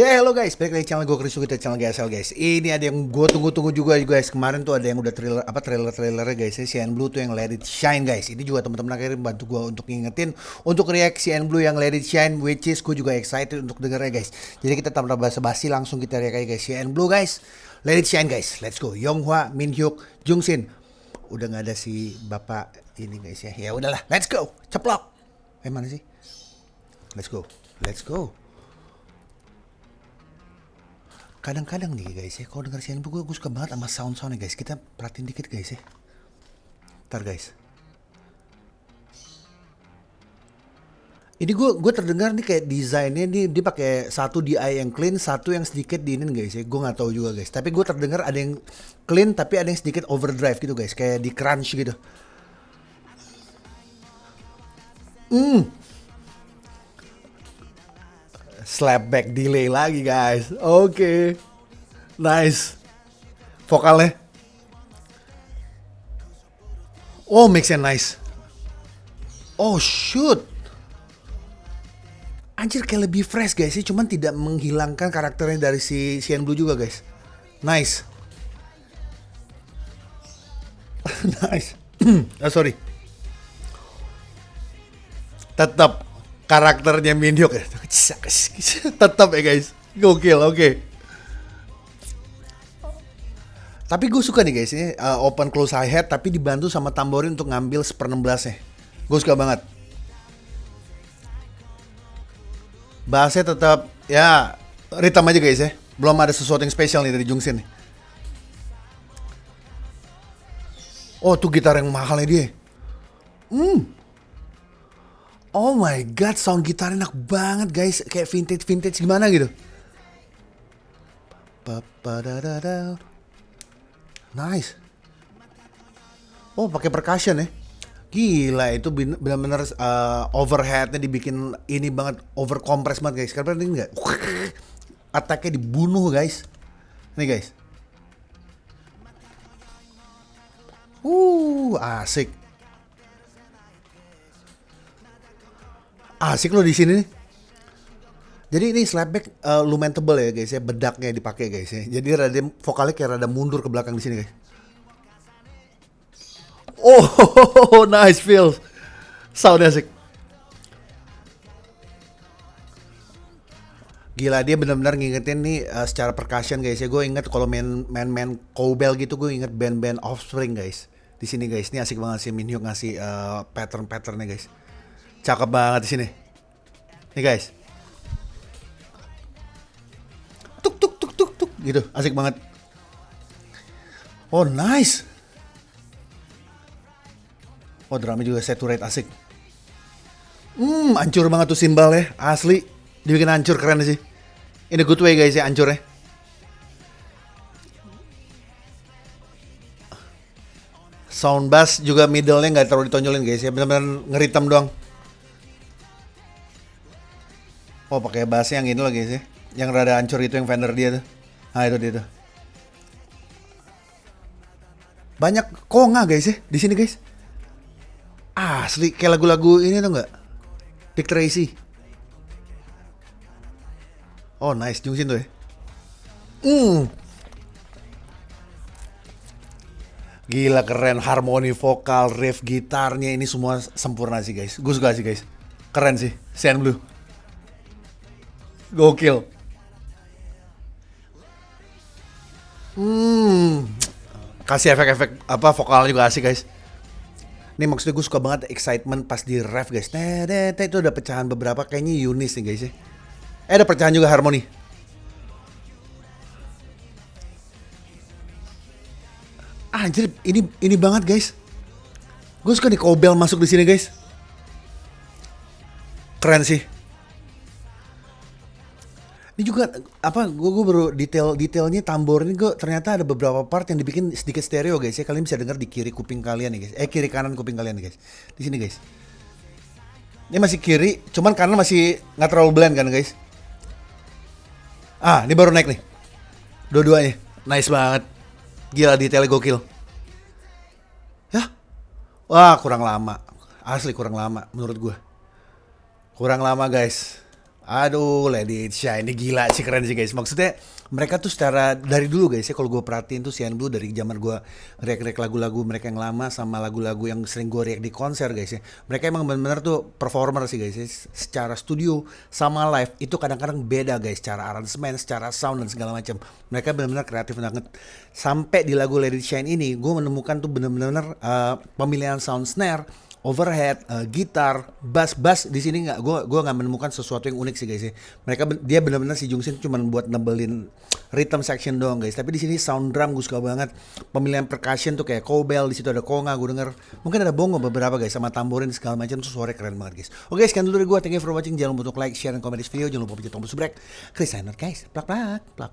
Ya hello guys, balik lagi channel gue Chris kita channel GSL guys. Ini ada yang gue tunggu-tunggu juga guys. Kemarin tuh ada yang udah trailer apa trailer trailernya guys. Ya, Blue tuh yang Let It Shine guys. Ini juga teman-teman akhirnya bantu gue untuk ngingetin untuk react CN Blue yang Let It Shine, which is gue juga excited untuk dengernya guys. Jadi kita tanpa basa-basi langsung kita aja guys. CN Blue guys, Let It Shine guys. Let's go. Yonghwa, Min Hyuk, Jung Sin. Udah nggak ada si bapak ini guys ya. Ya udahlah, let's go. Ceplok. Eh mana sih? Let's go. Let's go kadang-kadang nih guys ya kalau denger siaran gue, gue suka banget sama sound-soundnya guys. Kita perhatiin dikit guys ya. Ntar guys. Ini gue gue terdengar nih kayak desainnya nih dia pakai satu DI yang clean satu yang sedikit diinin guys ya. Gue nggak tahu juga guys. Tapi gue terdengar ada yang clean tapi ada yang sedikit overdrive gitu guys. Kayak di crunch gitu. Hmm slapback delay lagi guys. Oke. Okay. Nice. Vokalnya. Oh, mix and nice. Oh, shoot. Anjir kayak lebih fresh guys sih, cuman tidak menghilangkan karakternya dari si Cyan Blue juga guys. Nice. nice. oh, sorry. Tetap karakternya Minhyuk ya. Tetap ya guys. Gokil, oke. Okay. Tapi gue suka nih guys ini uh, open close high hat tapi dibantu sama tamborin untuk ngambil seper 16 nya. Gue suka banget. Bassnya tetap ya ritam aja guys ya. Belum ada sesuatu yang spesial nih dari Jungsin nih. Oh tuh gitar yang mahal nih dia. Hmm. Oh my god, sound gitar enak banget guys, kayak vintage vintage gimana gitu. Nice. Oh pakai percussion ya. Gila itu benar-benar uh, overheadnya dibikin ini banget over compress banget guys. Karena ini enggak attacknya dibunuh guys. Nih guys. Uh asik. Asik loh di sini nih. Jadi ini slapback uh, lumayan tebel ya guys ya, bedaknya dipakai guys ya. Jadi rada vokalnya kayak rada mundur ke belakang di sini guys. Oh, nice feel. Sound asik. Gila dia benar-benar ngingetin nih uh, secara percussion guys ya. Gue inget kalau main main main cowbell gitu gue inget band-band Offspring guys. Di sini guys, ini asik banget sih Minhyuk ngasih uh, pattern-patternnya guys. Cakep banget di sini. Nih guys. Tuk tuk tuk tuk tuk gitu, asik banget. Oh, nice. Oh, drama juga saturate asik. Hmm, hancur banget tuh simbal ya, asli. Dibikin hancur keren sih. Ini good way guys ya hancur ya. Sound bass juga middle-nya nggak terlalu ditonjolin guys ya, benar-benar ngeritem doang. Oh pakai bass yang ini lagi sih, yang rada hancur itu yang Fender dia tuh. Nah itu dia tuh. Banyak konga guys ya di sini guys. Asli kayak lagu-lagu ini tuh nggak? Dick Tracy. Oh nice Jungsin tuh ya. Hmm. Gila keren harmoni vokal, riff gitarnya ini semua sempurna sih guys. Gue suka sih guys. Keren sih, Cyan Blue. Gokil. Hmm. Kasih efek-efek apa vokalnya juga asik guys. Ini maksudnya gue suka banget excitement pas di ref guys. Nah, itu ada pecahan beberapa kayaknya Yunis nih guys ya. Eh ada pecahan juga harmoni. Anjir, ini ini banget guys. Gue suka nih Kobel masuk di sini guys. Keren sih ini juga apa gue gue baru detail detailnya tambor ini gue ternyata ada beberapa part yang dibikin sedikit stereo guys ya. Kalian bisa dengar di kiri kuping kalian nih guys. Eh kiri kanan kuping kalian nih guys. Di sini guys. Ini masih kiri cuman kanan masih nggak terlalu blend kan guys? Ah ini baru naik nih. Dua-duanya. Nice banget. Gila detailnya gokil. Ya wah kurang lama. Asli kurang lama menurut gue kurang lama guys Aduh, Let It Shine ini gila sih keren sih guys. Maksudnya mereka tuh secara dari dulu guys ya kalau gue perhatiin tuh Cyan Blue dari zaman gue react-react lagu-lagu mereka yang lama sama lagu-lagu yang sering gue react di konser guys ya. Mereka emang benar-benar tuh performer sih guys ya. Secara studio sama live itu kadang-kadang beda guys. Secara aransemen, secara sound dan segala macam. Mereka benar-benar kreatif banget. Sampai di lagu It Shine ini gue menemukan tuh benar-benar uh, pemilihan sound snare overhead, uh, gitar, bass, bass di sini nggak, gue gua nggak menemukan sesuatu yang unik sih guys ya. Mereka dia benar-benar si Jungsin cuma buat nebelin rhythm section doang guys. Tapi di sini sound drum gue suka banget. Pemilihan percussion tuh kayak cowbell, di situ ada konga gue denger. Mungkin ada bongo beberapa guys sama tamborin segala macam tuh suara keren banget guys. Oke, sekian dulu dari gue. Thank you for watching. Jangan lupa untuk like, share, dan komen di video. Jangan lupa pencet tombol subscribe. Chris Signer guys. Plak plak plak.